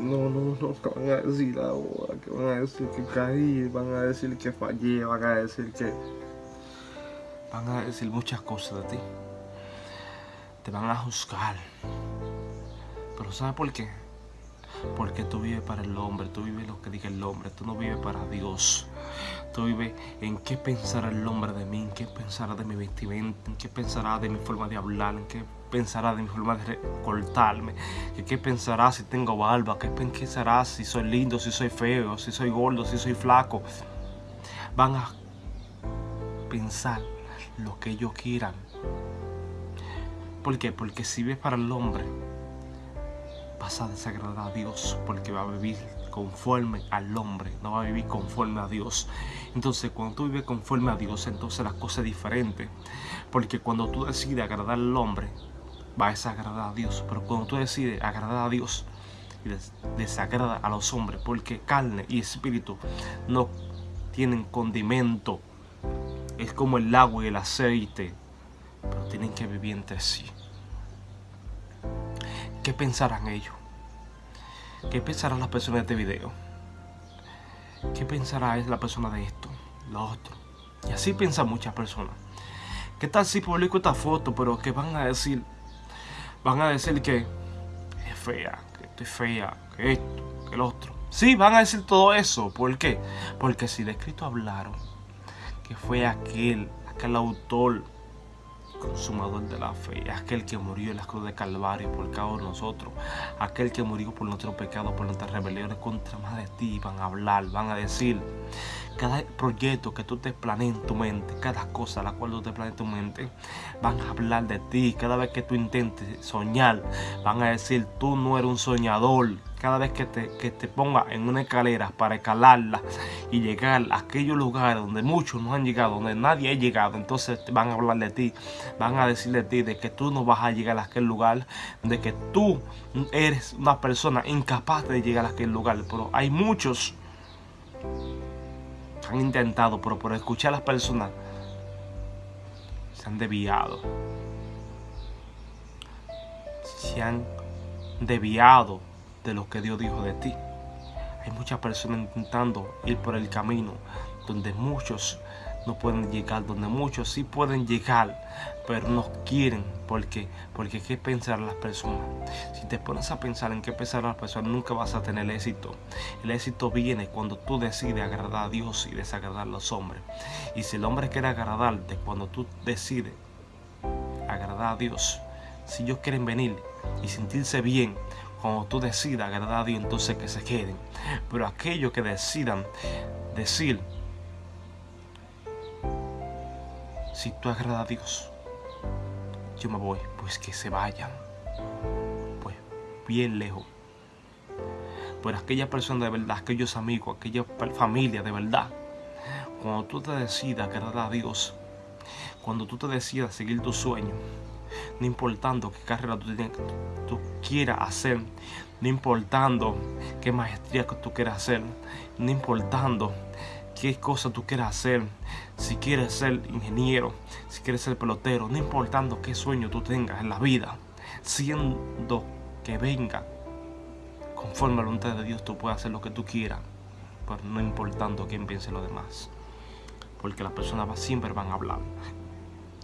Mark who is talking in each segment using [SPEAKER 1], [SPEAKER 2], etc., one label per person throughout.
[SPEAKER 1] No, no, no, ¿qué van a decir ahora? ¿Qué van a decir que caí? Van a decir que fallé, van a decir que... Van a decir muchas cosas de ti. Te van a juzgar. Pero ¿sabes por qué? Porque tú vives para el hombre, tú vives lo que diga el hombre, tú no vives para Dios. Tú vives en qué pensará el hombre de mí, en qué pensará de mi vestimenta, en qué pensará de mi forma de hablar, en qué pensará de mi forma de cortarme, en qué pensará si tengo barba, qué pensará si soy lindo, si soy feo, si soy gordo, si soy flaco. Van a pensar lo que ellos quieran. ¿Por qué? Porque si vives para el hombre, vas a desagradar a Dios porque va a vivir conforme al hombre, no va a vivir conforme a Dios. Entonces, cuando tú vives conforme a Dios, entonces las cosas es diferente. Porque cuando tú decides agradar al hombre, va a desagradar a Dios. Pero cuando tú decides agradar a Dios y desagrada a los hombres, porque carne y espíritu no tienen condimento. Es como el agua y el aceite, pero tienen que vivir entre sí. ¿Qué pensarán ellos? ¿Qué pensarán las personas de este video? ¿Qué pensará la persona de esto? Lo otro. Y así piensan muchas personas. ¿Qué tal si publico esta foto, pero que van a decir? Van a decir que es fea, que estoy fea, que esto, que el otro. Sí, van a decir todo eso. ¿Por qué? Porque si de escrito hablaron que fue aquel, aquel autor consumador de la fe, aquel que murió en la cruz de Calvario por causa de nosotros, aquel que murió por nuestros pecados, por nuestras rebeliones contra más de ti, van a hablar, van a decir, cada proyecto que tú te planees en tu mente, cada cosa la cual tú te planees en tu mente, van a hablar de ti. Cada vez que tú intentes soñar, van a decir, tú no eres un soñador. Cada vez que te, que te pongas en una escalera para escalarla y llegar a aquellos lugares donde muchos no han llegado, donde nadie ha llegado, entonces van a hablar de ti, van a decir de ti, de que tú no vas a llegar a aquel lugar, de que tú eres una persona incapaz de llegar a aquel lugar. Pero hay muchos han intentado, pero por escuchar a las personas se han desviado. Se han desviado de lo que Dios dijo de ti. Hay muchas personas intentando ir por el camino donde muchos no pueden llegar, donde muchos sí pueden llegar, pero no quieren. porque Porque qué pensar las personas. Si te pones a pensar en qué pensar las personas, nunca vas a tener éxito. El éxito viene cuando tú decides agradar a Dios y desagradar a los hombres. Y si el hombre quiere agradarte, cuando tú decides agradar a Dios, si ellos quieren venir y sentirse bien, cuando tú decidas agradar a Dios, entonces que se queden. Pero aquellos que decidan decir, si tú agradas a Dios, yo me voy, pues que se vayan, pues bien lejos. Por aquella persona de verdad, aquellos amigos, aquella familia de verdad, cuando tú te decidas agradar a Dios, cuando tú te decidas seguir tu sueño, no importando qué carrera tú, tú quieras hacer, no importando qué maestría que tú quieras hacer, no importando qué cosa tú quieras hacer, si quieres ser ingeniero, si quieres ser pelotero, no importando qué sueño tú tengas en la vida, siendo que venga conforme a la voluntad de Dios, tú puedes hacer lo que tú quieras, pero no importando quién piense lo demás. Porque las personas siempre van a hablar,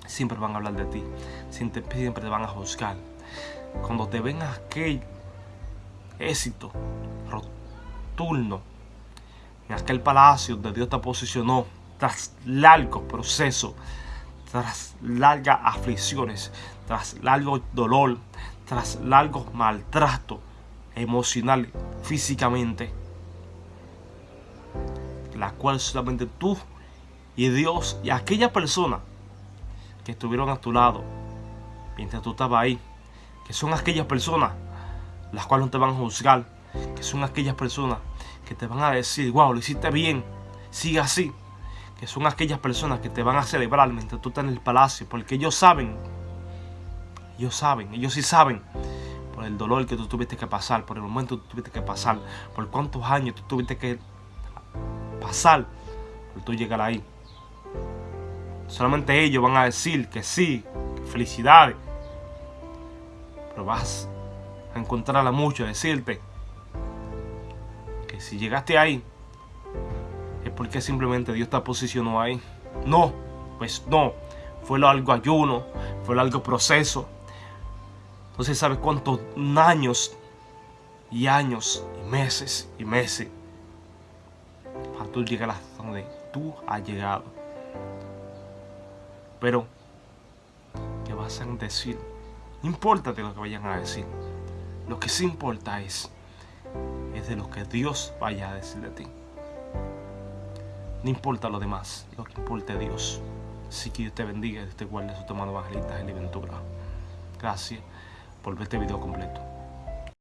[SPEAKER 1] siempre van a hablar de ti, siempre, siempre te van a juzgar. Cuando te ven aquel éxito rotundo en aquel palacio donde Dios te posicionó tras largos procesos, tras largas aflicciones, tras largo dolor, tras largos maltrato emocional, físicamente, la cual solamente tú y Dios y aquella persona que estuvieron a tu lado mientras tú estabas ahí, que son aquellas personas las cuales no te van a juzgar, que son aquellas personas que te van a decir, wow, lo hiciste bien, sigue así. Que son aquellas personas que te van a celebrar mientras tú estás en el palacio, porque ellos saben, ellos saben, ellos sí saben por el dolor que tú tuviste que pasar, por el momento que tú tuviste que pasar, por cuántos años tú tuviste que pasar por tú llegar ahí. Solamente ellos van a decir que sí, felicidades. Pero vas a encontrar a decirte si llegaste ahí, es porque simplemente Dios te posicionó ahí. No, pues no. Fue algo ayuno, fue algo proceso. Entonces, ¿sabes cuántos años y años y meses y meses para tú llegar hasta donde tú has llegado? Pero, ¿qué vas a decir? No importa de lo que vayan a decir. Lo que sí importa es, es de lo que Dios vaya a decir de ti. No importa lo demás, lo que importa es Dios. Así que Dios te bendiga y te guarde su tomando evangelista y Ventura. Gracias por ver este video completo.